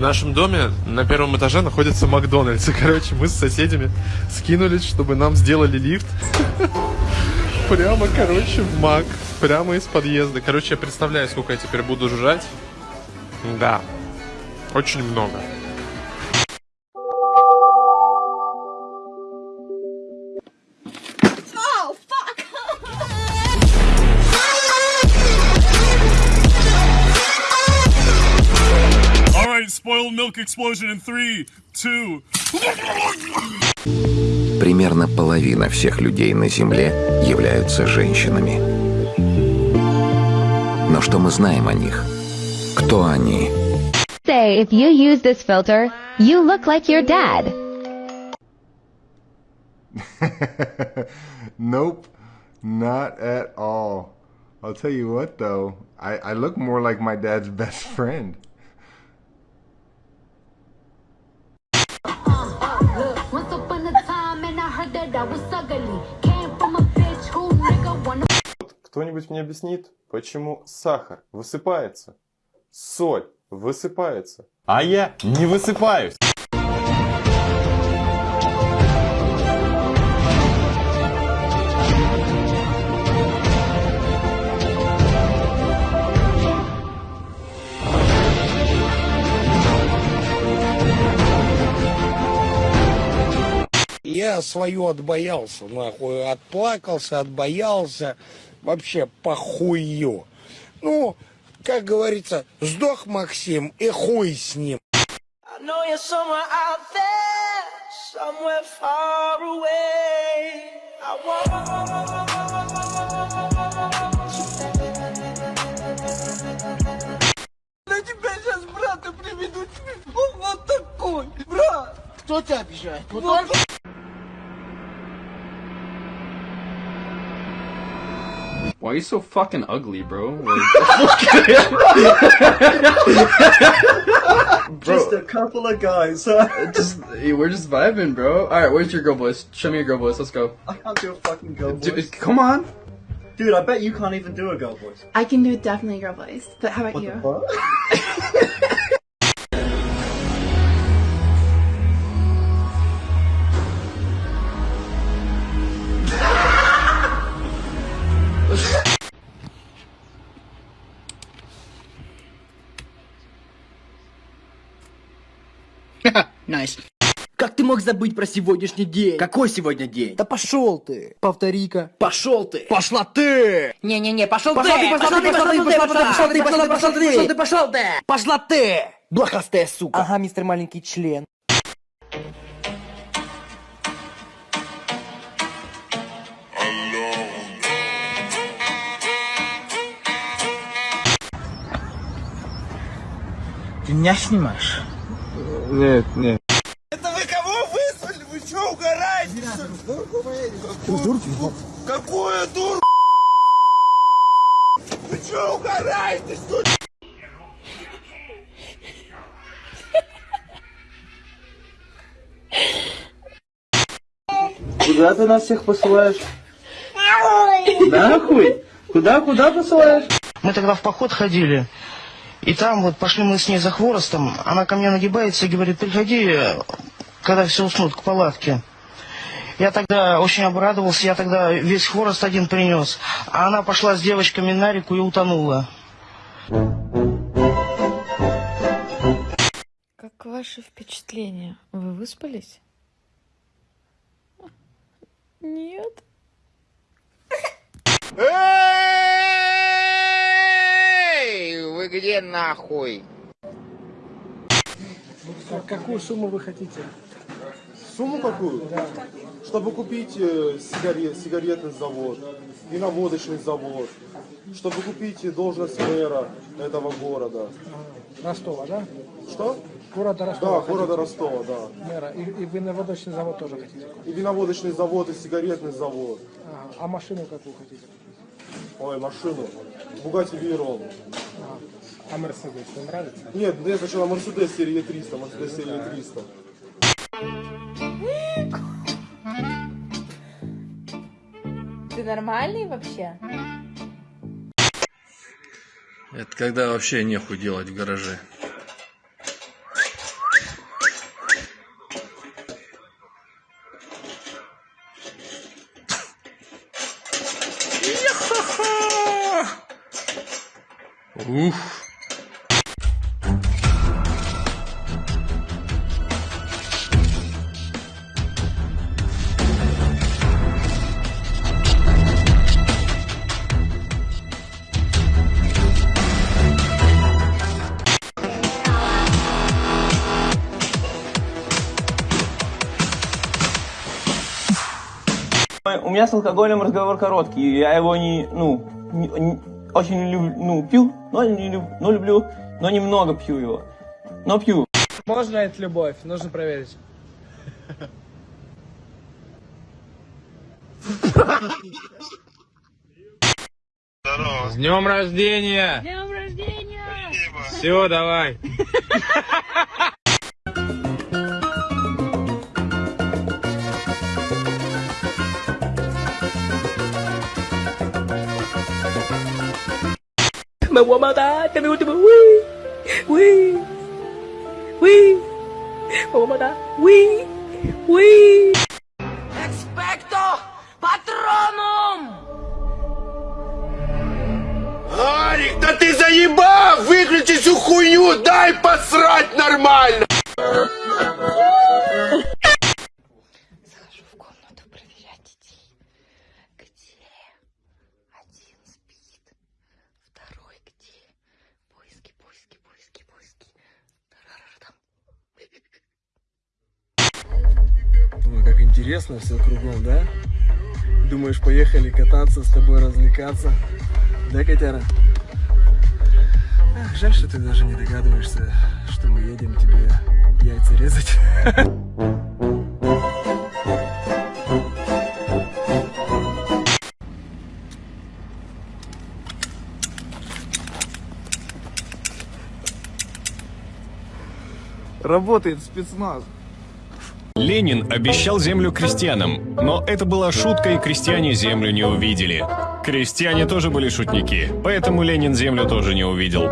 В нашем доме на первом этаже находится Макдональдс. И, короче, мы с соседями скинулись, чтобы нам сделали лифт. Прямо, короче, в Мак. Прямо из подъезда. Короче, я представляю, сколько я теперь буду жрать. Да. Очень много. Explosion in three, two. Примерно половина всех людей на Земле являются женщинами. Но что мы знаем о них? Кто они? Say if you use this filter, you look like your dad. nope, not at all. I'll tell you what though, I, I look more like my dad's best friend. Кто-нибудь мне объяснит, почему сахар высыпается, соль высыпается, а я не высыпаюсь? Я свою отбоялся, нахуй, отплакался, отбоялся, вообще похую. Ну, как говорится, сдох Максим и хуй с ним. На тебя сейчас брата приведут. Он вот такой, брат. Кто тебя обижает? Вот он? Why are you so fucking ugly, bro? Just a couple of guys, huh? just we're just vibing, bro. All right, where's your girl voice? Show me your girl voice. Let's go. I can't do a fucking girl Dude, voice. come on. Dude, I bet you can't even do a girl voice. I can do definitely a girl voice, but how about What you? Nice. Как ты мог забыть про сегодняшний день? Какой сегодня день? Да пошел ты. Повтори-ка. Пошел ты. Пошла ты. Не-не-не, пошел Пошла ты, пошла ты, пошла ты, пошла ты, пошла ты, пошла ты, пошла ты, пошел ты, пошел ты. Пошла ты. Блохастая сука. Ага, мистер маленький член. Ты меня снимаешь? Нет, нет. Это вы кого вызвали? Вы что, угораете? Дурку поедете? Какую дурку? Вы что, угораете? Что? Куда ты нас всех посылаешь? Нахуй? Куда, куда посылаешь? Мы тогда в поход ходили. И там вот пошли мы с ней за хворостом. Она ко мне нагибается и говорит, приходи, когда все уснут, к палатке. Я тогда очень обрадовался, я тогда весь хворост один принес. А она пошла с девочками на реку и утонула. Как ваши впечатления? Вы выспались? Нет. Эй, вы где нахуй? Какую сумму вы хотите? Сумму какую? Чтобы купить э, сигарет, сигаретный завод, виноводочный завод, чтобы купить должность мэра этого города. Ростова, да? Что? Города Да, Ростова. города хотите? Ростова, да. Мэра. И, и виноводочный завод тоже хотите купить? И виноводочный завод, и сигаретный завод. Ага. А машину какую хотите? Ой, машину. Бугати Вейрон. А Мерседес вам нравится? Нет, мне сначала Мерседес серии 300, Мерседес серии 300. нормальный вообще? Это когда вообще нехуй делать в гараже. Ух! Меня с алкоголем разговор короткий. Я его не, ну, не- не- очень люблю, ну, пью, но не люб- но люблю, но немного пью его. Но пью. Можно это любовь? Нужно проверить. С днем рождения! Днем рождения! Все, давай. Me voy a matar, te me último. Uy, uy, uy. Me voy a matar. Uy, uy. Expecto Patronum! Арик, да ты заебал! Выключи всю хуйню, дай посрать нормально! Интересно все кругом, да? Думаешь, поехали кататься, с тобой развлекаться? Да, котяра? Ах, жаль, что ты даже не догадываешься, что мы едем тебе яйца резать. Работает спецназ. Ленин обещал землю крестьянам, но это была шутка, и крестьяне землю не увидели. Крестьяне тоже были шутники, поэтому Ленин землю тоже не увидел.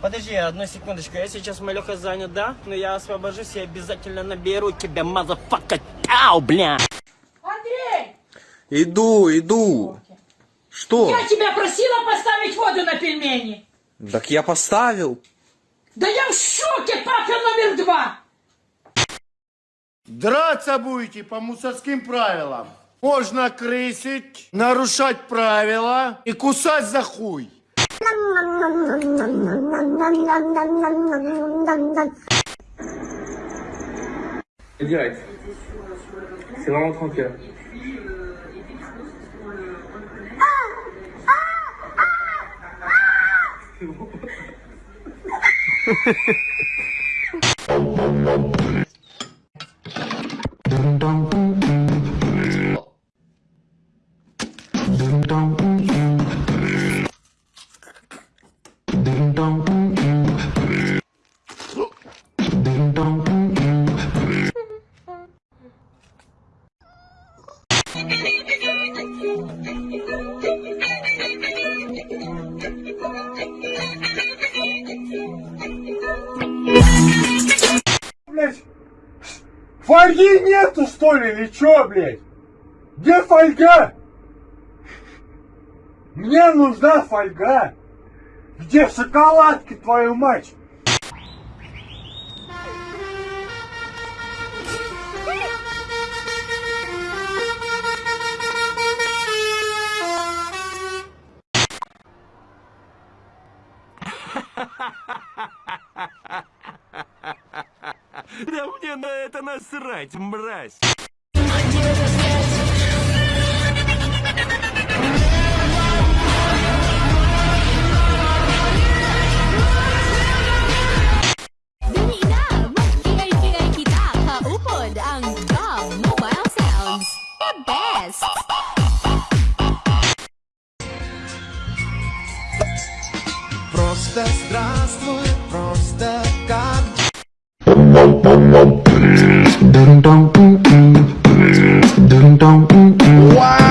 Подожди, одну секундочку, я сейчас малеха занят, да? Но я освобожусь и обязательно наберу тебя, motherfucker, тау, бля! Андрей! Иду, иду. Что? Я тебя просила поставить воду на пельмени. Так я поставил. Да я в шоке, папа номер два. Драться будете по мусорским правилам. Можно крысить, нарушать правила и кусать за хуй. Direct. C'est vraiment tranquille. Блять, фольги нету что ли или чё, блять? Где фольга? Мне нужна фольга. Где шоколадки, твою мать? Да мне на это насрать, мразь. Best! Просто здравствуй, просто как Ding dong, dong, dong, dong dong.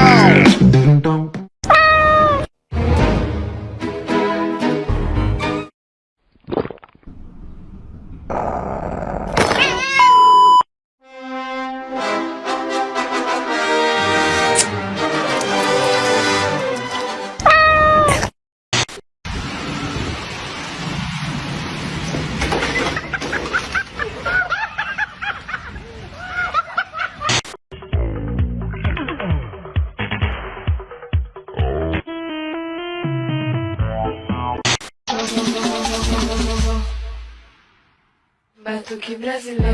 doesn't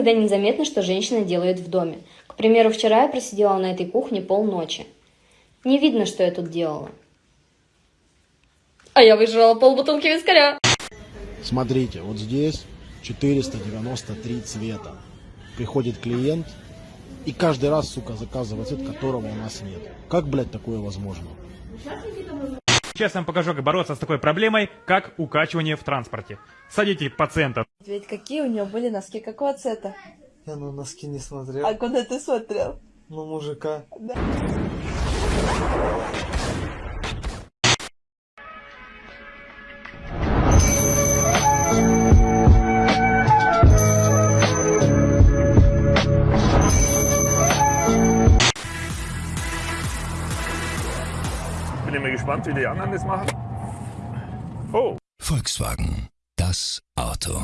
Никогда не заметно, что женщина делает в доме. К примеру, вчера я просидела на этой кухне полночи. Не видно, что я тут делала. А я выжрала полбутылки вискаря. Смотрите, вот здесь 493 цвета. Приходит клиент и каждый раз, сука, заказывает цвет, которого у нас нет. Как, блядь, такое возможно? Сейчас я вам покажу, как бороться с такой проблемой, как укачивание в транспорте. Садите пациента. Ведь какие у него были носки, какого цвета? Я на носки не смотрел. А куда ты смотрел? Ну, мужика. Да. Bin ich mal gespannt, wie die anderen das machen. Oh. Volkswagen, das Auto.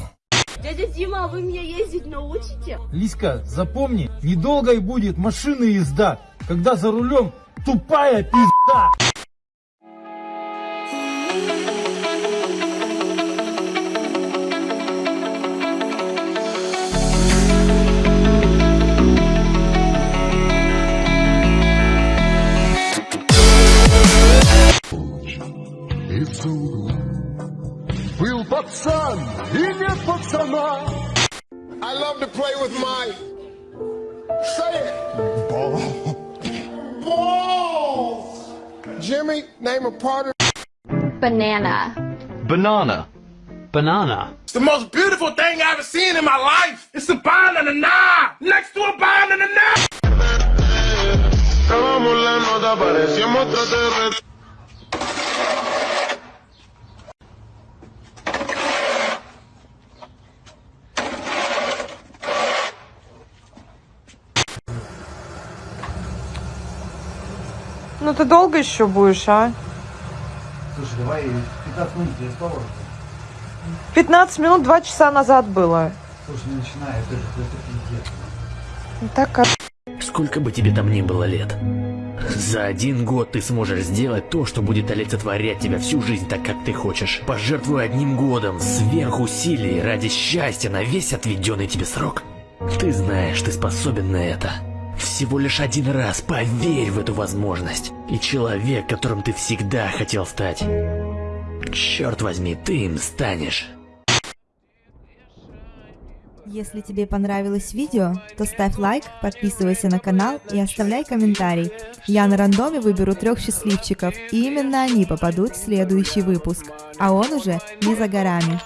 Дядя Дима, а вы меня ездить научите? Лиска, запомни, недолго и будет машины езда, когда за рулем тупая пизда. son, inie pod sama. I love to play with my. Say it. Balls. Balls. Jimmy, name a part of. Banana. Banana. Banana. It's the most beautiful thing I've ever seen in my life. It's a banana, and a. Next to a banana, and. Ну ты долго еще будешь, а? Слушай, давай 15 минут я спал. 15 минут, 2 часа назад было. Слушай, не начинай, это же просто пиздец. Так, а... Сколько бы тебе там ни было лет, за один год ты сможешь сделать то, что будет олицетворять тебя всю жизнь так, как ты хочешь. Пожертвуй одним годом сверхусилий ради счастья на весь отведенный тебе срок. Ты знаешь, ты способен на это. Всего лишь один раз поверь в эту возможность. И человек, которым ты всегда хотел стать, черт возьми, ты им станешь. Если тебе понравилось видео, то ставь лайк, подписывайся на канал и оставляй комментарий. Я на рандоме выберу трех счастливчиков, и именно они попадут в следующий выпуск. А он уже не за горами.